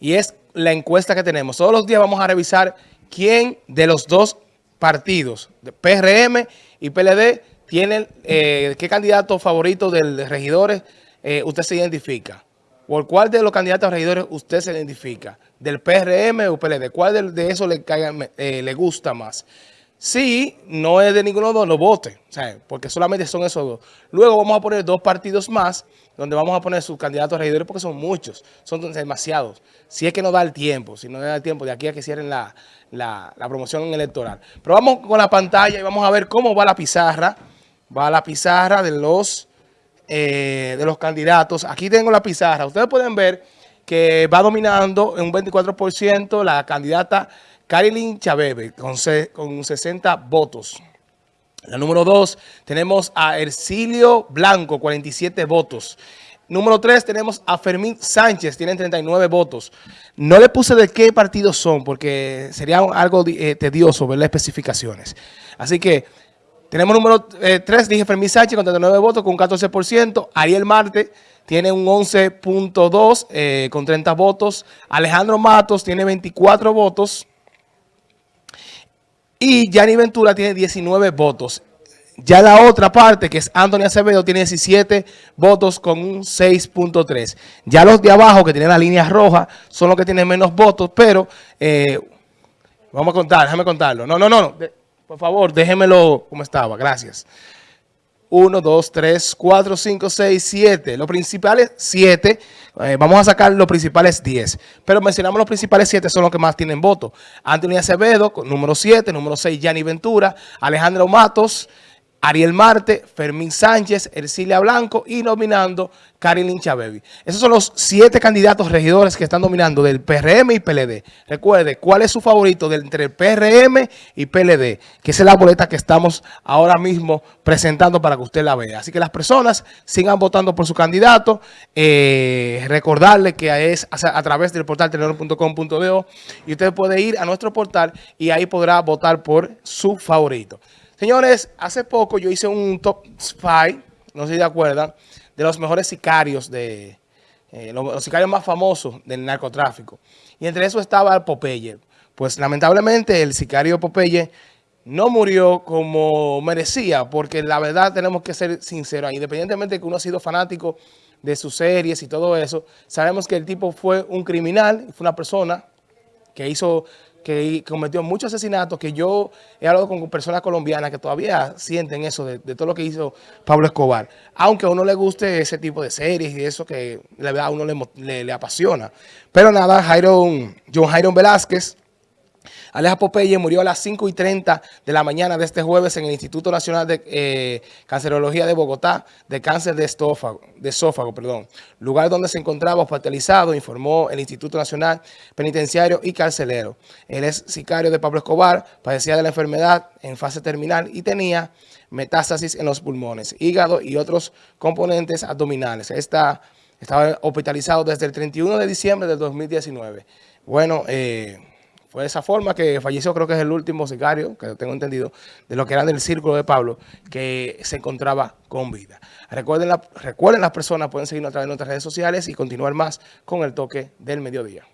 y es la encuesta que tenemos. Todos los días vamos a revisar quién de los dos partidos, de PRM y PLD, tiene, eh, qué candidato favorito de regidores eh, usted se identifica. ¿Por cuál de los candidatos a regidores usted se identifica? ¿Del PRM o PLD? ¿Cuál de, eso le, eh, le gusta más? Si no es de ninguno de los dos, vote, porque solamente son esos dos. Luego vamos a poner dos partidos más, donde vamos a poner sus candidatos a regidores, porque son muchos, son demasiados. Si es que no da el tiempo, si no da el tiempo de aquí a que cierren la, promoción electoral. Pero vamos con la pantalla y vamos a ver cómo va la pizarra. Va la pizarra de los, eh, de los candidatos. Aquí tengo la pizarra. Ustedes pueden ver que va dominando en un 24% la candidata Carilyn Chabebe con, con 60 votos. La número 2 tenemos a Ercilio Blanco, 47 votos. Número 3 tenemos a Fermín Sánchez, tienen 39 votos. No le puse de qué partido son porque sería algo eh, tedioso ver las especificaciones. Así que tenemos número 3, eh, dije Fermín Sánchez con 39 votos con un 14%. Ariel Marte tiene un 11.2 eh, con 30 votos. Alejandro Matos tiene 24 votos. Y Yanni Ventura tiene 19 votos. Ya la otra parte, que es Anthony Acevedo, tiene 17 votos con un 6.3. Ya los de abajo, que tienen la línea roja, son los que tienen menos votos, pero eh, vamos a contar, déjame contarlo. No, no, no, no. por favor, déjemelo como estaba. Gracias. 1, 2, 3, 4, 5, 6, 7. Los principales 7, eh, vamos a sacar los principales 10. Pero mencionamos los principales 7, son los que más tienen votos. Anthony Acevedo, número 7, número 6, Yanni Ventura, Alejandro Matos, Ariel Marte, Fermín Sánchez, Ercilia Blanco y nominando Karin Chabebi. Esos son los siete candidatos regidores que están nominando del PRM y PLD. Recuerde, ¿cuál es su favorito entre el PRM y PLD? Que es la boleta que estamos ahora mismo presentando para que usted la vea. Así que las personas sigan votando por su candidato. Eh, recordarle que es a, través del portal telenor.com.do y usted puede ir a nuestro portal y ahí podrá votar por su favorito. Señores, hace poco yo hice un top 5, no sé si se acuerdan, de los mejores sicarios, de eh, los, sicarios más famosos del narcotráfico. Y entre eso estaba Popeye. Pues lamentablemente el sicario Popeye no murió como merecía, porque la verdad tenemos que ser sinceros, independientemente de que uno ha sido fanático de sus series y todo eso, sabemos que el tipo fue un criminal, fue una persona que hizo que cometió muchos asesinatos, que yo he hablado con personas colombianas que todavía sienten eso de, todo lo que hizo Pablo Escobar. Aunque a uno le guste ese tipo de series y eso que a uno le, le, apasiona. Pero nada, Jairo, John Jairo Velázquez, Aleja Popeye murió a las 5 y 30 de la mañana de este jueves en el Instituto Nacional de eh, Cancerología de Bogotá de cáncer de, estófago, de esófago, perdón, lugar donde se encontraba hospitalizado, informó el Instituto Nacional Penitenciario y Carcelero. Él es sicario de Pablo Escobar, padecía de la enfermedad en fase terminal y tenía metástasis en los pulmones, hígado y otros componentes abdominales. estaba hospitalizado desde el 31 de diciembre del 2019. Bueno, eh, fue de esa forma que falleció, creo que es el último sicario, que tengo entendido, de lo que era del círculo de Pablo, que se encontraba con vida. Recuerden, recuerden las personas, pueden seguirnos a través de nuestras redes sociales y continuar más con el toque del mediodía.